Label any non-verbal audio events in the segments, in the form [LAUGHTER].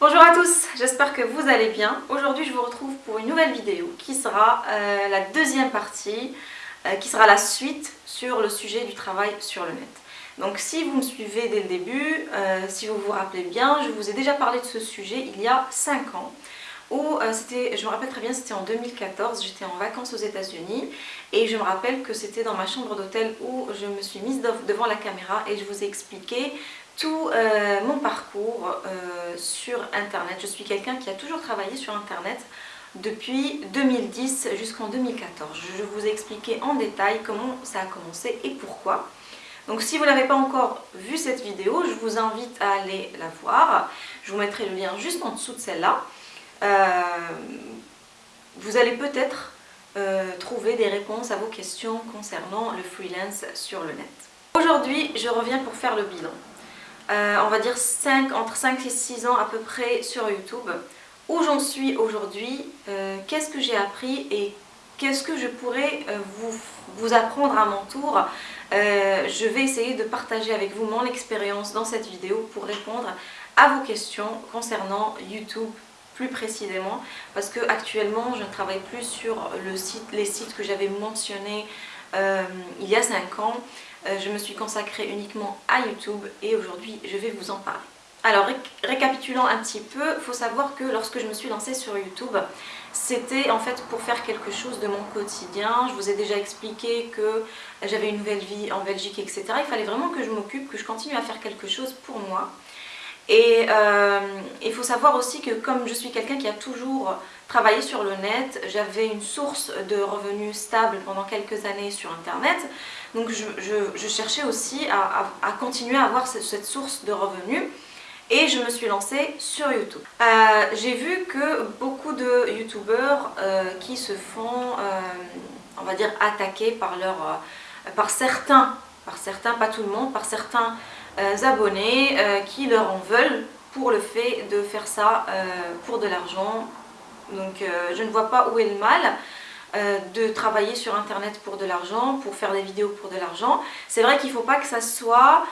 Bonjour à tous, j'espère que vous allez bien. Aujourd'hui je vous retrouve pour une nouvelle vidéo qui sera euh, la deuxième partie, euh, qui sera la suite sur le sujet du travail sur le net. Donc si vous me suivez dès le début, euh, si vous vous rappelez bien, je vous ai déjà parlé de ce sujet il y a 5 ans où c'était, je me rappelle très bien, c'était en 2014, j'étais en vacances aux états unis et je me rappelle que c'était dans ma chambre d'hôtel où je me suis mise devant la caméra et je vous ai expliqué tout euh, mon parcours euh, sur internet. Je suis quelqu'un qui a toujours travaillé sur internet depuis 2010 jusqu'en 2014. Je vous ai expliqué en détail comment ça a commencé et pourquoi. Donc si vous n'avez pas encore vu cette vidéo, je vous invite à aller la voir. Je vous mettrai le lien juste en dessous de celle-là. Euh, vous allez peut-être trouver des réponses à vos questions concernant le freelance sur le net. Aujourd'hui, je reviens pour faire le bilan. Euh, on va dire 5, entre 5 et 6 ans à peu près sur YouTube. Où j'en suis aujourd'hui, euh, qu'est-ce que j'ai appris et qu'est-ce que je pourrais euh, vous, apprendre à mon tour. je vais essayer de partager avec vous mon expérience dans cette vidéo pour répondre à vos questions concernant YouTube plus précisément parce que actuellement je ne travaille plus sur les sites que j'avais mentionnés il y a 5 ans je me suis consacrée uniquement à YouTube et aujourd'hui je vais vous en parler. Alors récapitulant un petit peu, il faut savoir que lorsque je me suis lancée sur YouTube, c'était en fait pour faire quelque chose de mon quotidien. Je vous ai déjà expliqué que j'avais une nouvelle vie en Belgique, etc. Il fallait vraiment que je m'occupe, que je continue à faire quelque chose pour moi. Et euh, il faut savoir aussi que comme je suis quelqu'un qui a toujours sur le net, j'avais une source de revenus stable pendant quelques années sur internet. Donc je, cherchais aussi à, continuer à avoir cette, source de revenus et je me suis lancée sur YouTube. Euh, j'ai vu que beaucoup de youtubeurs euh, qui se font, on va dire, attaquer par, leur, par certains, par certains, pas tout le monde, par certains euh, abonnés euh, qui leur en veulent pour le fait de faire ça euh, pour de l'argent. Donc je ne vois pas où est le mal de travailler sur internet pour de l'argent, pour faire des vidéos pour de l'argent. C'est vrai qu'il ne faut pas que ça soit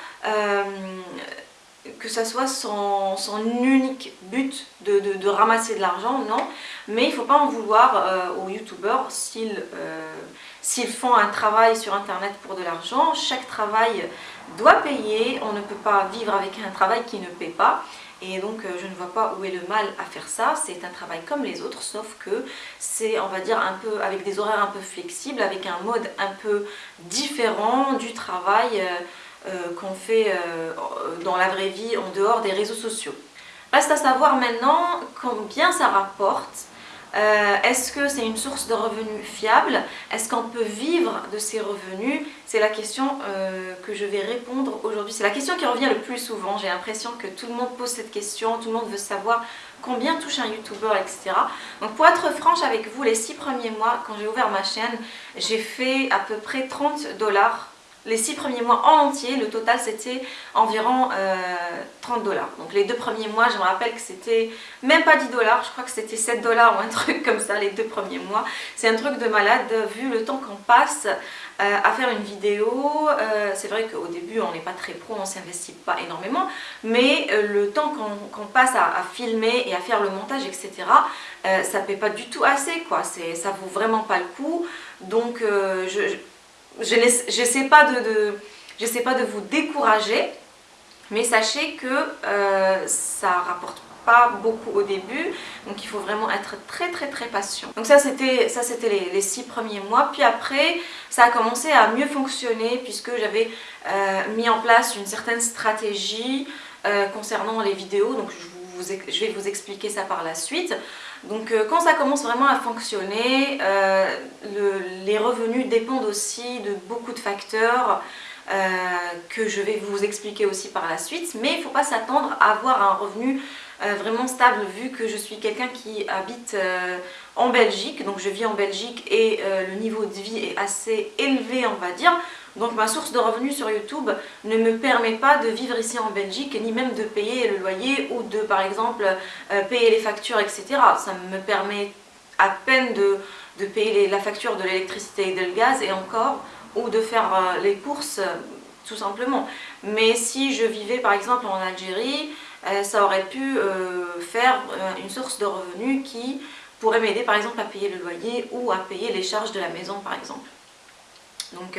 soit son, unique but de, ramasser de l'argent, non. Mais il ne faut pas en vouloir aux youtubeurs s'ils font un travail sur internet pour de l'argent. Chaque travail doit payer, on ne peut pas vivre avec un travail qui ne paie pas. Et donc euh, je ne vois pas où est le mal à faire ça, c'est un travail comme les autres, sauf que c'est on va dire un peu avec des horaires un peu flexibles, avec un mode un peu différent du travail euh, euh, qu'on fait dans la vraie vie en dehors des réseaux sociaux. Reste à savoir maintenant combien ça rapporte euh, est-ce que c'est une source de revenus fiable? Est-ce qu'on peut vivre de ces revenus? C'est la question euh, que je vais répondre aujourd'hui. C'est la question qui revient le plus souvent. J'ai l'impression que tout le monde pose cette question, tout le monde veut savoir combien touche un youtubeur, etc. Donc pour être franche avec vous, les six premiers mois, quand j'ai ouvert ma chaîne, j'ai fait à peu près 30 dollars les six premiers mois en entier, le total c'était environ 30 euh, dollars. Donc les deux premiers mois, je me rappelle que c'était même pas 10 dollars, je crois que c'était 7 dollars ou un [LAUGHS] truc comme ça les deux premiers mois. C'est un truc de malade vu le temps qu'on passe euh, à faire une vidéo. Euh, c'est vrai qu'au début on n'est pas très pro, on s'investit pas énormément, mais le temps qu'on passe à, filmer et à faire le montage, etc., ça ne paie pas du tout assez quoi, ça vaut vraiment pas le coup. Donc je n'essaie pas de, pas de vous décourager, mais sachez que euh, ça rapporte pas beaucoup au début donc il faut vraiment être très très très patient. Donc ça c'était ça c'était les, six premiers mois. Puis après ça a commencé à mieux fonctionner puisque j'avais euh, mis en place une certaine stratégie euh, concernant les vidéos. Donc je, je vais vous expliquer ça par la suite donc euh, quand ça commence vraiment à fonctionner, euh, les revenus dépendent aussi de beaucoup de facteurs euh, que je vais vous expliquer aussi par la suite. Mais il ne faut pas s'attendre à avoir un revenu vraiment stable vu que je suis quelqu'un qui habite en Belgique. Donc je vis en Belgique et le niveau de vie est assez élevé on va dire. Donc ma source de revenus sur YouTube ne me permet pas de vivre ici en Belgique, ni même de payer le loyer ou de par exemple euh, payer les factures, etc. Ça me permet à peine de, payer la facture de l'électricité et de gaz et encore, ou de faire euh, les courses tout simplement. Mais si je vivais par exemple en Algérie, ça aurait pu faire une source de revenus qui pourrait m'aider par exemple à payer le loyer ou à payer les charges de la maison par exemple. Donc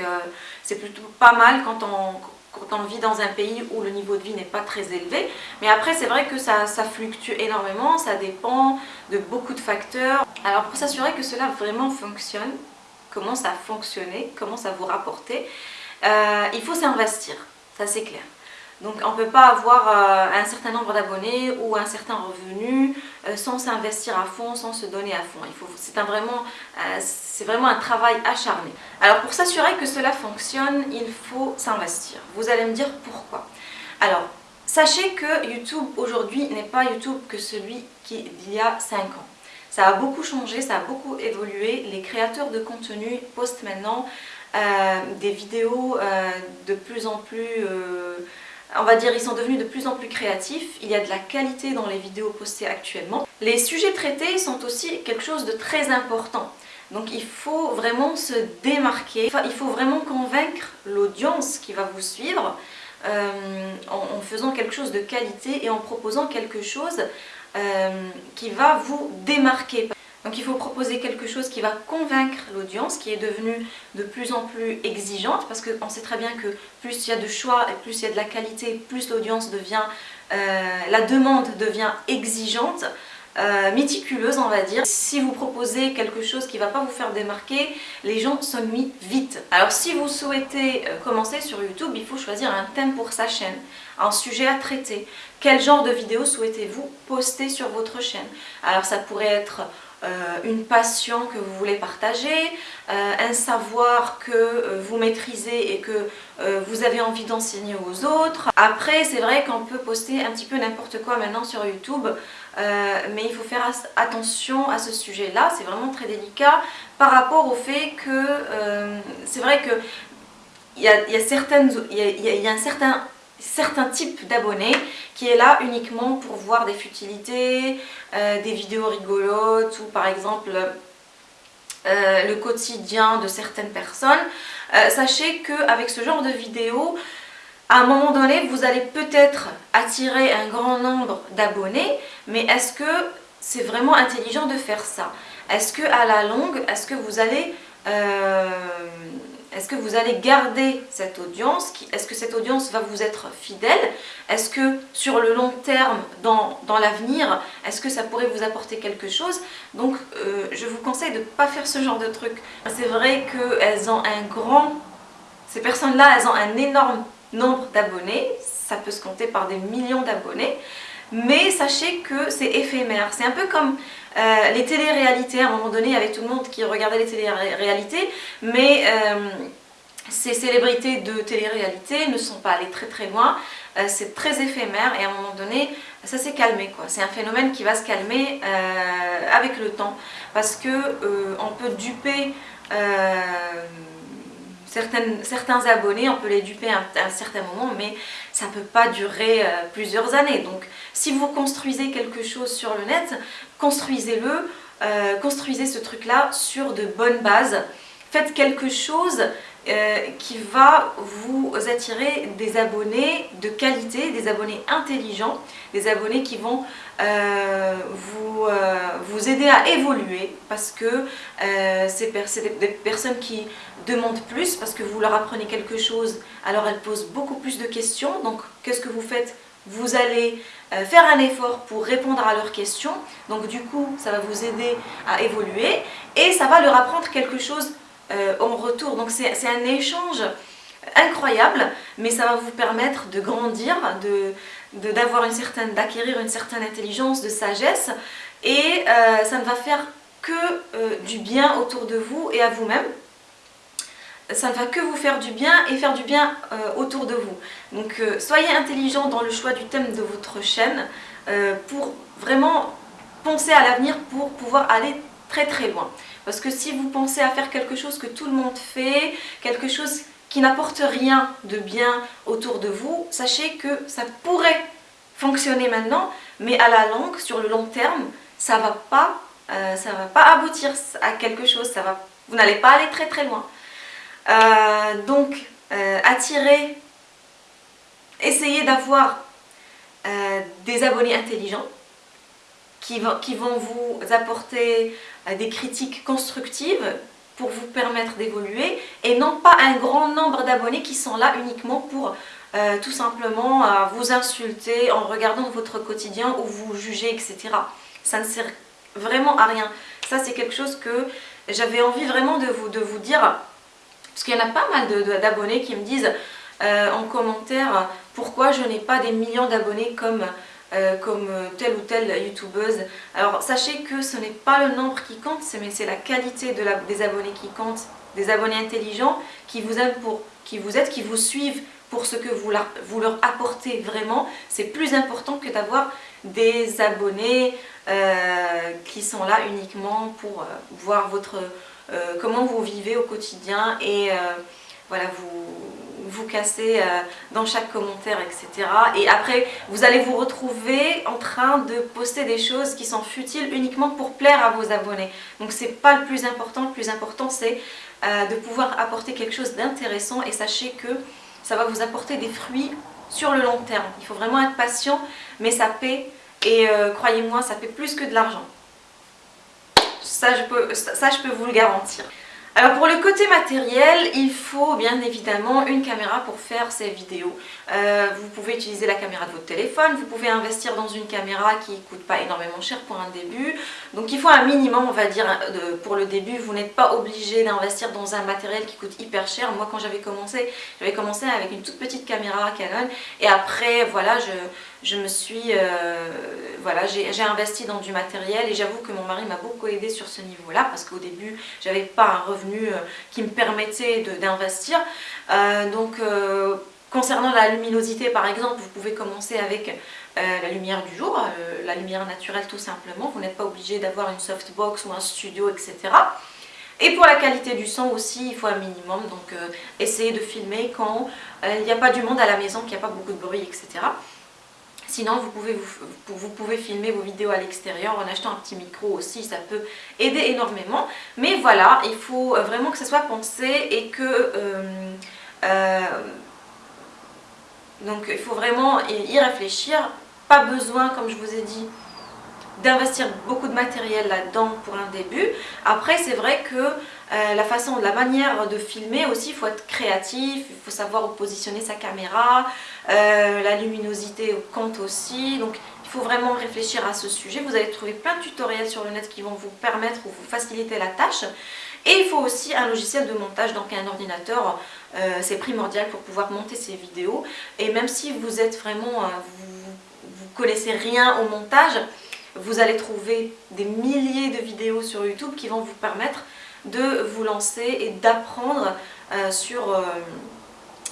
c'est plutôt pas mal quand on, quand on vit dans un pays où le niveau de vie n'est pas très élevé. Mais après, c'est vrai que ça, fluctue énormément, ça dépend de beaucoup de facteurs. Alors pour s'assurer que cela vraiment fonctionne, comment ça fonctionner, comment ça vous rapporter, euh, il faut s'investir, ça c'est clair. Donc on ne peut pas avoir euh, un certain nombre d'abonnés ou un certain revenu euh, sans s'investir à fond, sans se donner à fond. C'est vraiment, euh, un travail acharné. Alors pour s'assurer que cela fonctionne, il faut s'investir. Vous allez me dire pourquoi. Alors, sachez que YouTube aujourd'hui n'est pas YouTube que celui d'il y a 5 ans. Ça a beaucoup changé, ça a beaucoup évolué. Les créateurs de contenu postent maintenant des vidéos de plus en plus on va dire ils sont devenus de plus en plus créatifs, il y a de la qualité dans les vidéos postées actuellement. Les sujets traités sont aussi quelque chose de très important. Donc il faut vraiment se démarquer, il faut vraiment convaincre l'audience qui va vous suivre euh, en, faisant quelque chose de qualité et en proposant quelque chose euh, qui va vous démarquer. Donc il faut proposer quelque chose qui va convaincre l'audience, qui est devenue de plus en plus exigeante, parce qu'on sait très bien que plus il y a de choix et plus il y a de la qualité, plus l'audience devient, euh, la demande devient exigeante, euh, méticuleuse on va dire. Si vous proposez quelque chose qui ne va pas vous faire démarquer, les gens s'ennuient vite. Alors si vous souhaitez euh, commencer sur YouTube, il faut choisir un thème pour sa chaîne, un sujet à traiter. Quel genre de vidéo souhaitez-vous poster sur votre chaîne? Alors ça pourrait être une passion que vous voulez partager, euh, un savoir que euh, vous maîtrisez et que vous avez envie d'enseigner aux autres. Après, c'est vrai qu'on peut poster un petit peu n'importe quoi maintenant sur YouTube, mais il faut faire attention à ce sujet-là, c'est vraiment très délicat par rapport au fait que c'est vrai que il y a, certaines, il y a un certain certains types d'abonnés qui est là uniquement pour voir des futilités, euh, des vidéos rigolotes ou par exemple euh, le quotidien de certaines personnes. Euh, sachez qu'avec ce genre de vidéos, à un moment donné, vous allez peut-être attirer un grand nombre d'abonnés, mais est-ce que c'est vraiment intelligent de faire ça? Est-ce que à la longue, est-ce que vous allez est-ce que vous allez garder cette audience Est-ce que cette audience va vous être fidèle? Est-ce que sur le long terme, dans, l'avenir, est-ce que ça pourrait vous apporter quelque chose? Donc euh, je vous conseille de ne pas faire ce genre de truc. C'est vrai qu'elles ont un grand... Ces personnes-là, elles ont un énorme nombre d'abonnés. Ça peut se compter par des millions d'abonnés. Mais sachez que c'est éphémère. C'est un peu comme euh, les télé-réalités, à un moment donné, avec tout le monde qui regardait les télé-réalités, mais euh, ces célébrités de télé-réalité ne sont pas allées très très loin, euh, c'est très éphémère et à un moment donné, ça s'est calmé. C'est un phénomène qui va se calmer avec le temps parce que on peut duper certains abonnés, on peut les duper à un, certain moment, mais ça ne peut pas durer plusieurs années. Donc si vous construisez quelque chose sur le net, construisez-le, euh, construisez ce truc-là sur de bonnes bases. Faites quelque chose euh, qui va vous attirer des abonnés de qualité, des abonnés intelligents, des abonnés qui vont euh, vous aider à évoluer parce que c'est des personnes qui demandent plus parce que vous leur apprenez quelque chose, alors elles posent beaucoup plus de questions. Donc qu'est-ce que vous faites? Vous allez euh, faire un effort pour répondre à leurs questions. Donc du coup, ça va vous aider à évoluer et ça va leur apprendre quelque chose euh, en retour. Donc c'est un échange incroyable, mais ça va vous permettre de grandir, de, d'acquérir une certaine intelligence, de sagesse et euh, ça ne va faire que du bien autour de vous et à vous-même ça ne va que vous faire du bien et faire du bien euh, autour de vous. Donc euh, soyez intelligent dans le choix du thème de votre chaîne euh, pour vraiment penser à l'avenir pour pouvoir aller très très loin. Parce que si vous pensez à faire quelque chose que tout le monde fait, quelque chose qui n'apporte rien de bien autour de vous, sachez que ça pourrait fonctionner maintenant, mais à la longue, sur le long terme, ça va pas, ça va pas aboutir à quelque chose, ça va, vous n'allez pas aller très très loin. Euh, donc, euh, attirer, essayer d'avoir des abonnés intelligents qui, qui vont vous apporter des critiques constructives pour vous permettre d'évoluer et non pas un grand nombre d'abonnés qui sont là uniquement pour euh, tout simplement euh, vous insulter en regardant votre quotidien ou vous juger, etc. Ça ne sert vraiment à rien. Ça, c'est quelque chose que j'avais envie vraiment de vous, de vous dire, parce qu'il y en a pas mal d'abonnés qui me disent euh, en commentaire pourquoi je n'ai pas des millions d'abonnés comme euh, comme euh, telle ou telle youtubeuse. Alors sachez que ce n'est pas le nombre qui compte, mais c'est la qualité des abonnés qui compte, des abonnés intelligents qui vous aiment qui vous êtes, qui vous suivent pour ce que vous, leur apportez vraiment. C'est plus important que d'avoir des abonnés qui sont là uniquement pour voir votre, comment vous vivez au quotidien et voilà, vous, vous casser euh, dans chaque commentaire, etc. Et après, vous allez vous retrouver en train de poster des choses qui sont futiles uniquement pour plaire à vos abonnés. Donc c'est pas le plus important, le plus important c'est euh, de pouvoir apporter quelque chose d'intéressant et sachez que ça va vous apporter des fruits sur le long terme. Il faut vraiment être patient, mais ça paie et euh, croyez-moi, ça paie plus que de l'argent. Ça, je peux, ça, je peux vous le garantir. Alors pour le côté matériel, il faut bien évidemment une caméra pour faire ces vidéos. Euh, vous pouvez utiliser la caméra de votre téléphone, vous pouvez investir dans une caméra qui ne coûte pas énormément cher pour un début. Donc il faut un minimum, on va dire, pour le début. Vous n'êtes pas obligé d'investir dans un matériel qui coûte hyper cher. Moi quand j'avais commencé, j'avais commencé avec une toute petite caméra Canon et après voilà, je, je me suis, euh, voilà, j'ai investi dans du matériel et j'avoue que mon mari m'a beaucoup aidé sur ce niveau-là parce qu'au début, j'avais pas un revenu euh, qui me permettait d'investir. Euh, donc, concernant la luminosité, par exemple, vous pouvez commencer avec la lumière du jour, la lumière naturelle tout simplement. Vous n'êtes pas obligé d'avoir une softbox ou un studio, etc. Et pour la qualité du son aussi, il faut un minimum, donc essayez de filmer quand il n'y a pas du monde à la maison, qu'il n'y a pas beaucoup de bruit, etc. Sinon, vous pouvez, vous, pouvez filmer vos vidéos à l'extérieur en achetant un petit micro aussi, ça peut aider énormément. Mais voilà, il faut vraiment que ça soit pensé et que... Euh, euh, donc il faut vraiment y réfléchir. Pas besoin, comme je vous ai dit, d'investir beaucoup de matériel là-dedans pour un début. Après, c'est vrai que euh, la façon, la manière de filmer aussi, il faut être créatif, il faut savoir où positionner sa caméra, euh, la luminosité compte aussi. Donc, il faut vraiment réfléchir à ce sujet. Vous allez trouver plein de tutoriels sur le net qui vont vous permettre ou vous faciliter la tâche. Et il faut aussi un logiciel de montage, donc un ordinateur, euh, c'est primordial pour pouvoir monter ces vidéos. Et même si vous êtes vraiment, vous, vous connaissez rien au montage, vous allez trouver des milliers de vidéos sur YouTube qui vont vous permettre de vous lancer et d'apprendre euh, sur, euh,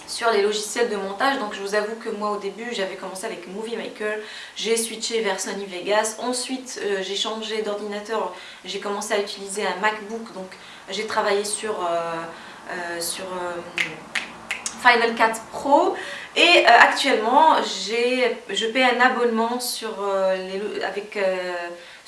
sur les logiciels de montage. Donc je vous avoue que moi au début j'avais commencé avec Movie Maker, j'ai switché vers Sony Vegas, ensuite euh, j'ai changé d'ordinateur, j'ai commencé à utiliser un MacBook, donc j'ai travaillé sur, sur Final Cut Pro. Et actuellement je paie un abonnement sur, les, avec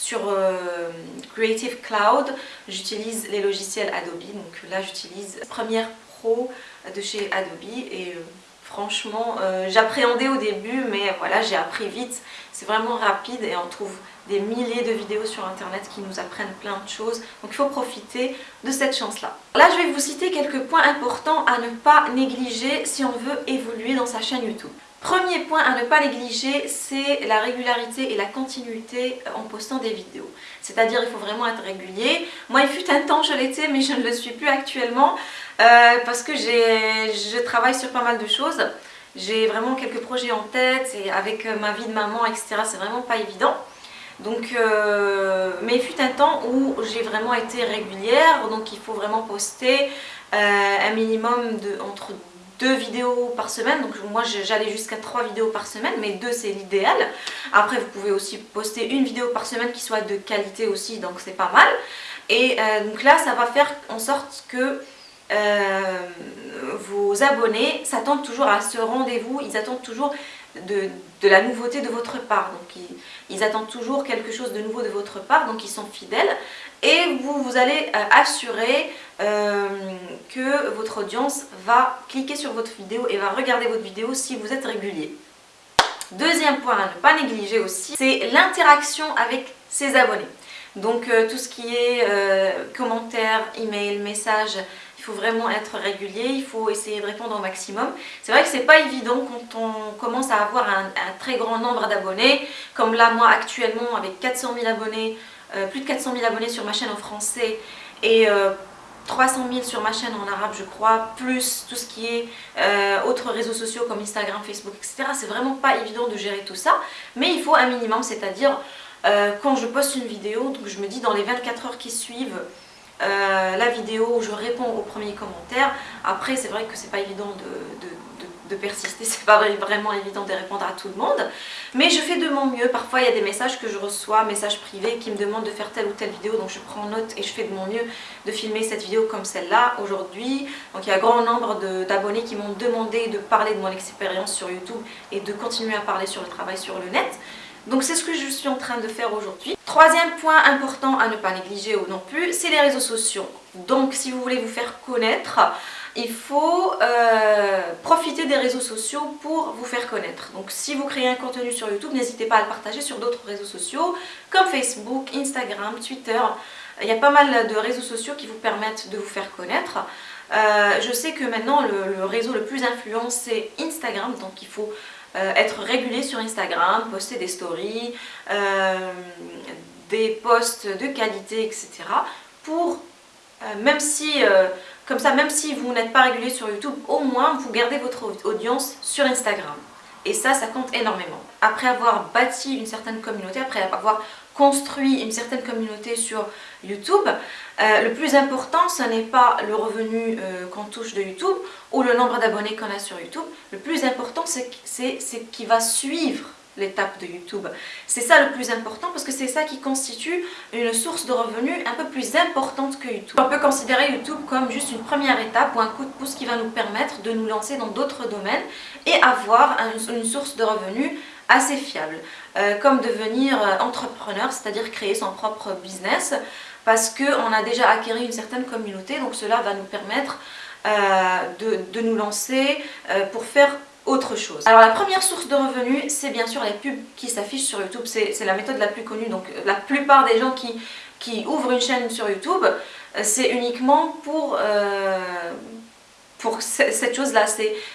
sur euh, Creative Cloud, j'utilise les logiciels Adobe. Donc là, j'utilise Premiere Pro de chez Adobe et euh, franchement, euh, j'appréhendais au début, mais voilà, j'ai appris vite. C'est vraiment rapide et on trouve des milliers de vidéos sur internet qui nous apprennent plein de choses. Donc il faut profiter de cette chance-là. Là, je vais vous citer quelques points importants à ne pas négliger si on veut évoluer dans sa chaîne YouTube. Premier point à ne pas négliger, c'est la régularité et la continuité en postant des vidéos. C'est-à-dire il faut vraiment être régulier. Moi il fut un temps je l'étais mais je ne le suis plus actuellement euh, parce que je travaille sur pas mal de choses. J'ai vraiment quelques projets en tête et avec ma vie de maman etc c'est vraiment pas évident. Donc, euh, mais il fut un temps où j'ai vraiment été régulière, donc il faut vraiment poster euh, un minimum de entre deux vidéos par semaine, donc moi j'allais jusqu'à trois vidéos par semaine, mais deux c'est l'idéal. Après vous pouvez aussi poster une vidéo par semaine qui soit de qualité aussi, donc c'est pas mal. Et euh, donc là ça va faire en sorte que euh, vos abonnés s'attendent toujours à ce rendez-vous, ils attendent toujours de, la nouveauté de votre part. Donc ils, attendent toujours quelque chose de nouveau de votre part, donc ils sont fidèles. Et vous, vous allez euh, assurer euh, que votre audience va cliquer sur votre vidéo et va regarder votre vidéo si vous êtes régulier. Deuxième point à ne pas négliger aussi, c'est l'interaction avec ses abonnés. Donc euh, tout ce qui est euh, commentaires, emails, messages, il faut vraiment être régulier, il faut essayer de répondre au maximum. C'est vrai que c'est pas évident quand on commence à avoir un, très grand nombre d'abonnés, comme là moi actuellement avec 400 000 abonnés, plus de 400 000 abonnés sur ma chaîne en français et 300 000 sur ma chaîne en arabe je crois, plus tout ce qui est autres réseaux sociaux comme Instagram, Facebook, etc. C'est vraiment pas évident de gérer tout ça, mais il faut un minimum, c'est-à-dire euh, quand je poste une vidéo, donc je me dis dans les 24 heures qui suivent euh, la vidéo, je réponds aux premiers commentaires. Après, c'est vrai que c'est pas évident de, persister, [LAUGHS] c'est pas vraiment évident de répondre à tout le monde. Mais je fais de mon mieux. Parfois, il y a des messages que je reçois, messages privés qui me demandent de faire telle ou telle vidéo. Donc, je prends note et je fais de mon mieux de filmer cette vidéo comme celle-là aujourd'hui. Donc, il y a un grand nombre d'abonnés qui m'ont demandé de parler de mon expérience sur YouTube et de continuer à parler sur le travail sur le net. Donc c'est ce que je suis en train de faire aujourd'hui. Troisième point important à ne pas négliger ou non plus, c'est les réseaux sociaux. Donc si vous voulez vous faire connaître, il faut euh, profiter des réseaux sociaux pour vous faire connaître. Donc si vous créez un contenu sur YouTube, n'hésitez pas à le partager sur d'autres réseaux sociaux comme Facebook, Instagram, Twitter. Il y a pas mal de réseaux sociaux qui vous permettent de vous faire connaître. Euh, je sais que maintenant le, réseau le plus influent c'est Instagram, donc il faut euh, être régulier sur Instagram, poster des stories, des posts de qualité, etc. Pour, même si, comme ça, même si vous n'êtes pas régulier sur YouTube, au moins vous gardez votre audience sur Instagram. Et ça, ça compte énormément. Après avoir bâti une certaine communauté, après avoir construit une certaine communauté sur YouTube, euh, le plus important, ce n'est pas le revenu euh, qu'on touche de YouTube ou le nombre d'abonnés qu'on a sur YouTube. Le plus important, c'est ce qui va suivre l'étape de YouTube. C'est ça le plus important parce que c'est ça qui constitue une source de revenus un peu plus importante que YouTube. On peut considérer YouTube comme juste une première étape ou un coup de pouce qui va nous permettre de nous lancer dans d'autres domaines et avoir une source de revenus assez fiable. Euh, comme devenir entrepreneur, c'est-à-dire créer son propre business parce qu'on a déjà acquis une certaine communauté, donc cela va nous permettre euh, de, nous lancer euh, pour faire autre chose. Alors la première source de revenus, c'est bien sûr les pubs qui s'affichent sur YouTube, c'est la méthode la plus connue, donc la plupart des gens qui, qui ouvrent une chaîne sur YouTube, euh, c'est uniquement pour, pour cette chose-là,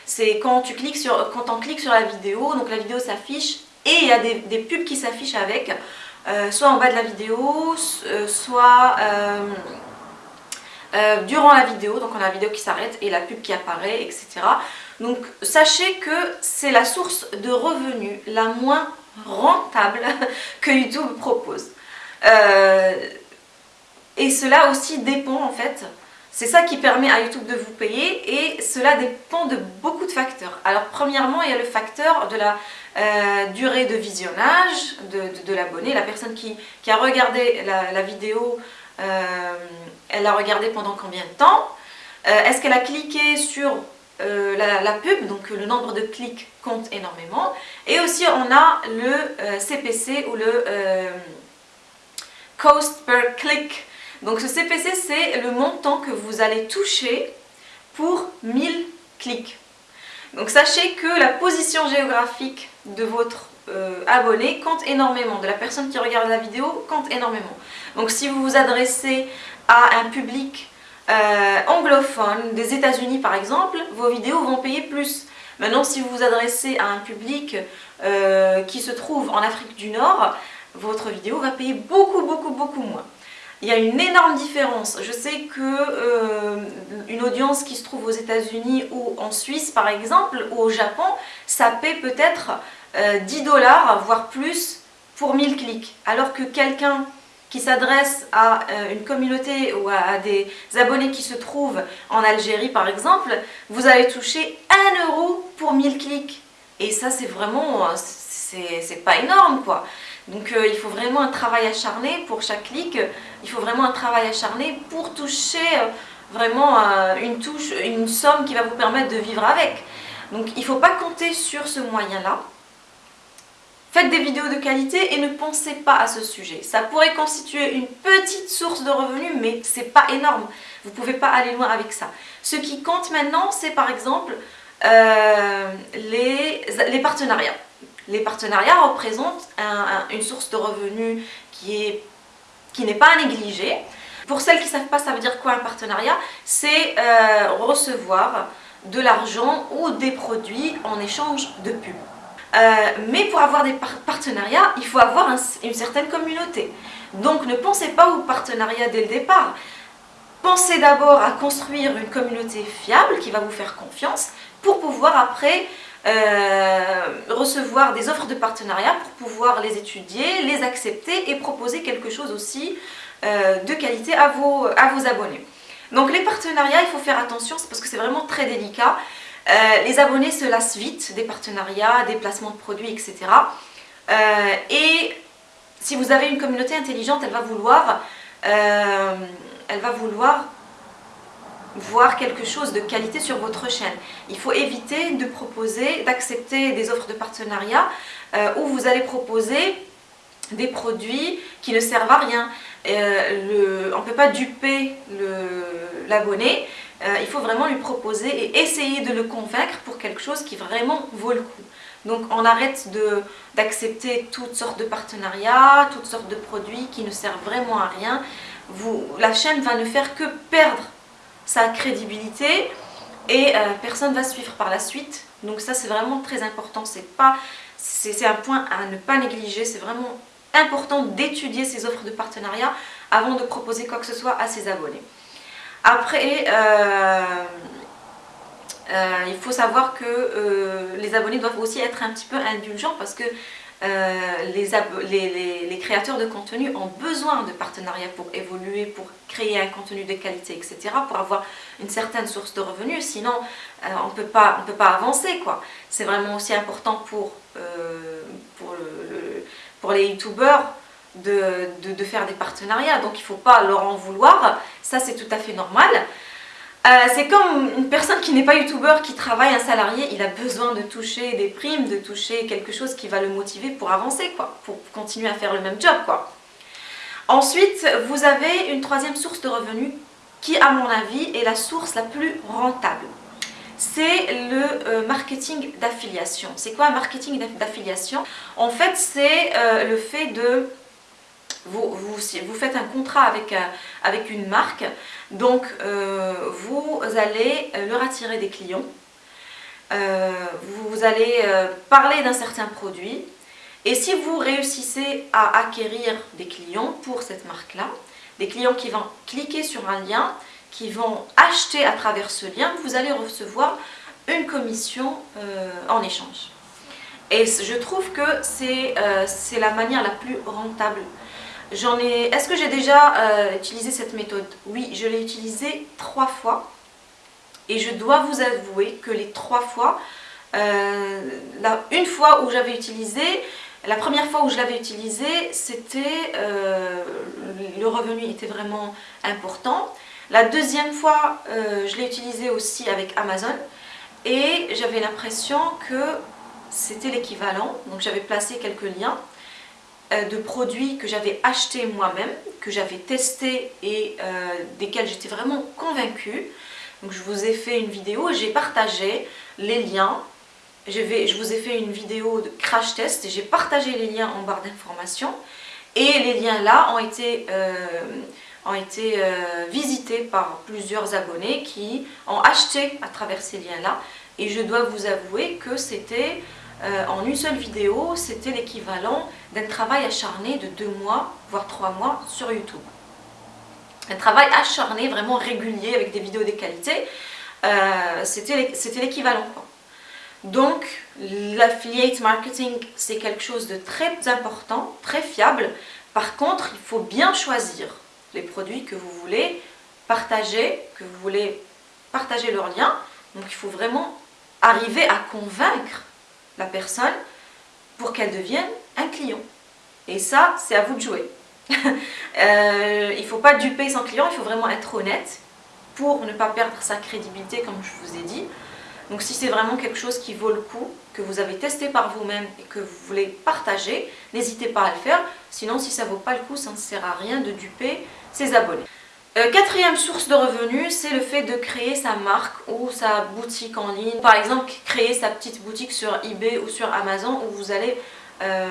c'est quand, tu cliques sur, quand on clique sur la vidéo, donc la vidéo s'affiche et il y a des, pubs qui s'affichent avec, euh, soit en bas de la vidéo, euh, soit euh, durant la vidéo, donc on a la vidéo qui s'arrête et la pub qui apparaît, etc. Donc sachez que c'est la source de revenus la moins rentable [LAUGHS] que YouTube propose. et cela aussi dépend en fait c'est ça qui permet à YouTube de vous payer et cela dépend de beaucoup de facteurs. Alors premièrement, il y a le facteur de la euh, durée de visionnage de, l'abonné. La personne qui, a regardé la, vidéo, euh, elle l'a regardé pendant combien de temps? Euh, Est-ce qu'elle a cliqué sur la, pub Donc le nombre de clics compte énormément. Et aussi on a le CPC ou le Cost per Click donc ce CPC, c'est le montant que vous allez toucher pour 1000 clics. Donc sachez que la position géographique de votre euh, abonné compte énormément, de la personne qui regarde la vidéo compte énormément. Donc si vous vous adressez à un public euh, anglophone, des états unis par exemple, vos vidéos vont payer plus. Maintenant si vous vous adressez à un public euh, qui se trouve en Afrique du Nord, votre vidéo va payer beaucoup beaucoup beaucoup moins il y a une énorme différence. Je sais que euh, une audience qui se trouve aux États-Unis ou en Suisse par exemple, ou au Japon, ça paie peut-être 10 euh, dollars, voire plus, pour 1000 clics. Alors que quelqu'un qui s'adresse à euh, une communauté ou à, des abonnés qui se trouvent en Algérie par exemple, vous allez toucher 1 euro pour 1000 clics. Et ça c'est vraiment, c'est pas énorme quoi. Donc euh, il faut vraiment un travail acharné pour chaque clic, il faut vraiment un travail acharné pour toucher euh, vraiment euh, une touche, une somme qui va vous permettre de vivre avec. Donc il ne faut pas compter sur ce moyen-là. Faites des vidéos de qualité et ne pensez pas à ce sujet. Ça pourrait constituer une petite source de revenus, mais c'est pas énorme. Vous ne pouvez pas aller loin avec ça. Ce qui compte maintenant, c'est par exemple les, les partenariats les partenariats représentent une source de revenus qui n'est pas à négliger. Pour celles qui ne savent pas, ça veut dire quoi un partenariat? C'est euh, recevoir de l'argent ou des produits en échange de pub. Euh, mais pour avoir des partenariats, il faut avoir une certaine communauté. Donc ne pensez pas au partenariat dès le départ. Pensez d'abord à construire une communauté fiable qui va vous faire confiance pour pouvoir après euh, recevoir des offres de partenariat pour pouvoir les étudier, les accepter et proposer quelque chose aussi euh, de qualité à vos, à vos abonnés. Donc les partenariats, il faut faire attention parce que c'est vraiment très délicat. Euh, les abonnés se lassent vite des partenariats, des placements de produits, etc. et si vous avez une communauté intelligente, elle va vouloir, elle va vouloir voir quelque chose de qualité sur votre chaîne. Il faut éviter de proposer, d'accepter des offres de partenariat euh, où vous allez proposer des produits qui ne servent à rien. Euh, on ne peut pas duper l'abonné, euh, il faut vraiment lui proposer et essayer de le convaincre pour quelque chose qui vraiment vaut le coup. Donc on arrête d'accepter toutes sortes de partenariats, toutes sortes de produits qui ne servent vraiment à rien. Vous, la chaîne va ne faire que perdre sa crédibilité et euh, personne ne va suivre par la suite. Donc ça c'est vraiment très important, c'est un point à ne pas négliger, c'est vraiment important d'étudier ces offres de partenariat avant de proposer quoi que ce soit à ses abonnés. Après, euh, euh, il faut savoir que les abonnés doivent aussi être un petit peu indulgents parce que euh, les, créateurs de contenu ont besoin de partenariats pour évoluer, pour créer un contenu de qualité, etc. pour avoir une certaine source de revenus, sinon euh, on ne peut pas avancer. C'est vraiment aussi important pour, euh, pour, les youtubeurs de, faire des partenariats, donc il ne faut pas leur en vouloir, ça c'est tout à fait normal. Euh, c'est comme une personne qui n'est pas youtubeur, qui travaille un salarié, il a besoin de toucher des primes, de toucher quelque chose qui va le motiver pour avancer, quoi, pour continuer à faire le même job. Quoi. Ensuite, vous avez une troisième source de revenus qui, à mon avis, est la source la plus rentable. C'est le euh, marketing d'affiliation. C'est quoi un marketing d'affiliation? En fait, c'est euh, le fait de vous, vous, faites un contrat avec, avec une marque, donc euh, vous allez leur attirer des clients, euh, vous allez euh, parler d'un certain produit, et si vous réussissez à acquérir des clients pour cette marque-là, des clients qui vont cliquer sur un lien, qui vont acheter à travers ce lien, vous allez recevoir une commission en échange. Et je trouve que c'est la manière la plus rentable Est-ce que j'ai déjà euh, utilisé cette méthode? Oui, je l'ai utilisée trois fois. Et je dois vous avouer que les trois fois, euh, une fois où j'avais utilisé, la première fois où je l'avais utilisé, c'était... Euh, le revenu était vraiment important. La deuxième fois, je l'ai utilisé aussi avec Amazon. Et j'avais l'impression que c'était l'équivalent. Donc j'avais placé quelques liens. Euh, de produits que j'avais achetés moi-même, que j'avais testés et euh, desquels j'étais vraiment convaincue. Donc je vous ai fait une vidéo, j'ai partagé les liens. Je, vous ai fait une vidéo de crash test et j'ai partagé les liens en barre d'informations. Et les liens là ont été, euh, ont été visités par plusieurs abonnés qui ont acheté à travers ces liens là. Et je dois vous avouer que c'était euh, en une seule vidéo, c'était l'équivalent d'un travail acharné de deux mois, voire trois mois sur YouTube. Un travail acharné, vraiment régulier, avec des vidéos de qualité, euh, c'était l'équivalent. Donc, l'affiliate marketing, c'est quelque chose de très important, très fiable. Par contre, il faut bien choisir les produits que vous voulez partager, que vous voulez partager leurs liens. Donc, il faut vraiment arriver à convaincre la personne pour qu'elle devienne un client. Et ça, c'est à vous de jouer. [LAUGHS] Euh, il ne faut pas duper son client, il faut vraiment être honnête pour ne pas perdre sa crédibilité comme je vous ai dit. Donc si c'est vraiment quelque chose qui vaut le coup, que vous avez testé par vous-même et que vous voulez partager, n'hésitez pas à le faire. Sinon, si ça ne vaut pas le coup, ça ne sert à rien de duper ses abonnés. Euh, quatrième source de revenus, c'est le fait de créer sa marque ou sa boutique en ligne. Par exemple, créer sa petite boutique sur eBay ou sur Amazon où vous allez, euh,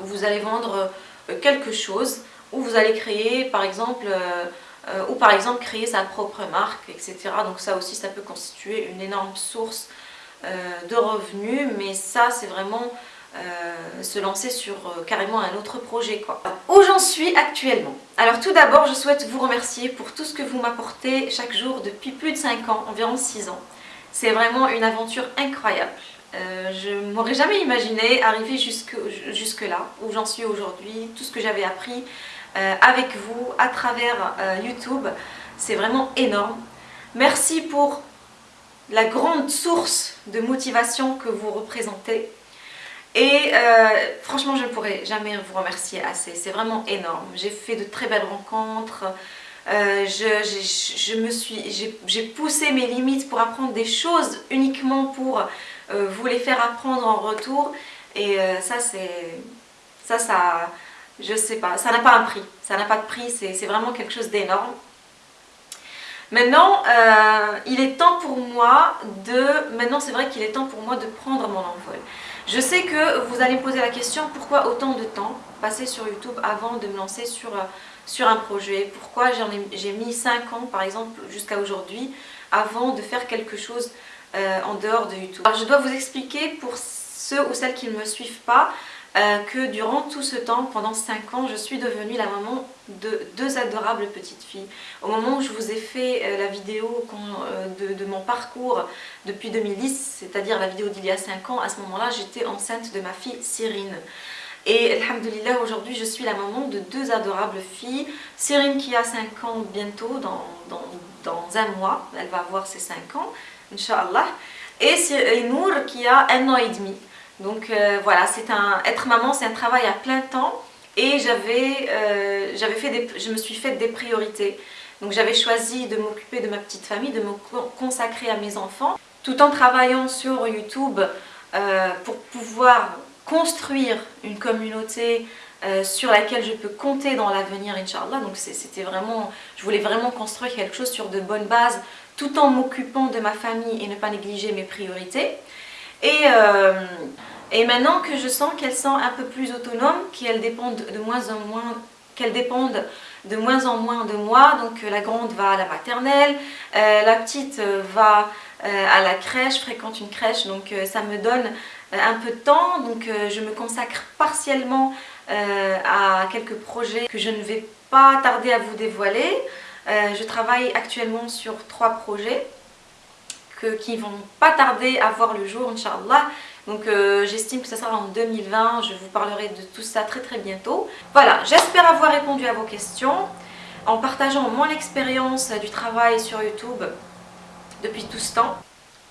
vendre euh, quelque chose, ou vous allez créer par exemple, ou par exemple créer sa propre marque, etc. Donc ça aussi, ça peut constituer une énorme source de revenus, mais ça c'est vraiment euh, se lancer sur euh, carrément un autre projet quoi. Où j'en suis actuellement Alors tout d'abord je souhaite vous remercier pour tout ce que vous m'apportez chaque jour depuis plus de 5 ans, environ 6 ans. C'est vraiment une aventure incroyable. Euh, je m'aurais jamais imaginé arriver jusque, jusque là, où j'en suis aujourd'hui, tout ce que j'avais appris avec vous à travers YouTube, c'est vraiment énorme. Merci pour la grande source de motivation que vous représentez. Et euh, franchement, je ne pourrais jamais vous remercier assez. C'est vraiment énorme. J'ai fait de très belles rencontres. Euh, je, me suis, j'ai poussé mes limites pour apprendre des choses uniquement pour euh, vous les faire apprendre en retour. Et ça, c'est... Ça, ça... Je sais pas. Ça n'a pas un prix. Ça n'a pas de prix. C'est vraiment quelque chose d'énorme. Maintenant, il est temps pour moi de... Maintenant, c'est vrai qu'il est temps pour moi de prendre mon envol. Je sais que vous allez me poser la question pourquoi autant de temps passer sur YouTube avant de me lancer sur, euh, sur un projet? Pourquoi j'ai mis 5 ans par exemple jusqu'à aujourd'hui avant de faire quelque chose euh, en dehors de YouTube? Alors je dois vous expliquer pour ceux ou celles qui ne me suivent pas euh, que durant tout ce temps, pendant 5 ans, je suis devenue la maman de deux adorables petites filles. Au moment où je vous ai fait euh, la vidéo euh, de, mon parcours depuis 2010, c'est-à-dire la vidéo d'il y a 5 ans, à ce moment-là, j'étais enceinte de ma fille Cyrine. Et alhamdoulilah, aujourd'hui, je suis la maman de deux adorables filles. Cyrine qui a 5 ans bientôt, dans, un mois, elle va avoir ses 5 ans, Inch'Allah. Et Nour qui a un an et demi. Donc euh, voilà, c'est un être maman, c'est un travail à plein temps et j'avais euh, fait des, je me suis fait des priorités. Donc j'avais choisi de m'occuper de ma petite famille, de me consacrer à mes enfants, tout en travaillant sur YouTube euh, pour pouvoir construire une communauté sur laquelle je peux compter dans l'avenir, Inch'Allah. Donc c'était vraiment, je voulais vraiment construire quelque chose sur de bonnes bases, tout en m'occupant de ma famille et ne pas négliger mes priorités. Et, euh, et maintenant que je sens qu'elles sont un peu plus autonomes, qu'elles dépendent de moins en moins de moins en moins de moi, donc euh, la grande va à la maternelle, euh, la petite va à la crèche, fréquente une crèche, donc ça me donne un peu de temps, donc je me consacre partiellement à quelques projets que je ne vais pas tarder à vous dévoiler. je travaille actuellement sur trois projets qui vont pas tarder à voir le jour, Inch'Allah. Donc euh, j'estime que ça sera en 2020, je vous parlerai de tout ça très très bientôt. Voilà, j'espère avoir répondu à vos questions en partageant mon expérience du travail sur YouTube depuis tout ce temps.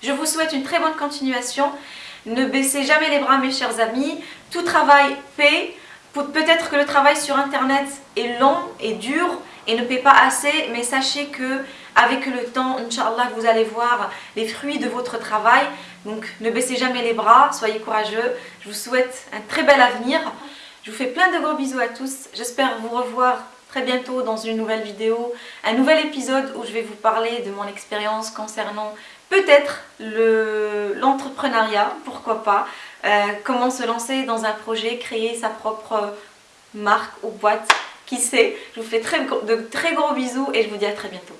Je vous souhaite une très bonne continuation. Ne baissez jamais les bras mes chers amis. Tout travail paie. Peut-être que le travail sur internet est long et dur et ne paie pas assez, mais sachez que avec le temps, Inch'Allah, vous allez voir les fruits de votre travail. Donc ne baissez jamais les bras, soyez courageux. Je vous souhaite un très bel avenir. Je vous fais plein de gros bisous à tous. J'espère vous revoir très bientôt dans une nouvelle vidéo, un nouvel épisode où je vais vous parler de mon expérience concernant peut-être l'entrepreneuriat, pourquoi pas, euh, comment se lancer dans un projet, créer sa propre marque ou boîte, qui sait. Je vous fais très, de très gros bisous et je vous dis à très bientôt.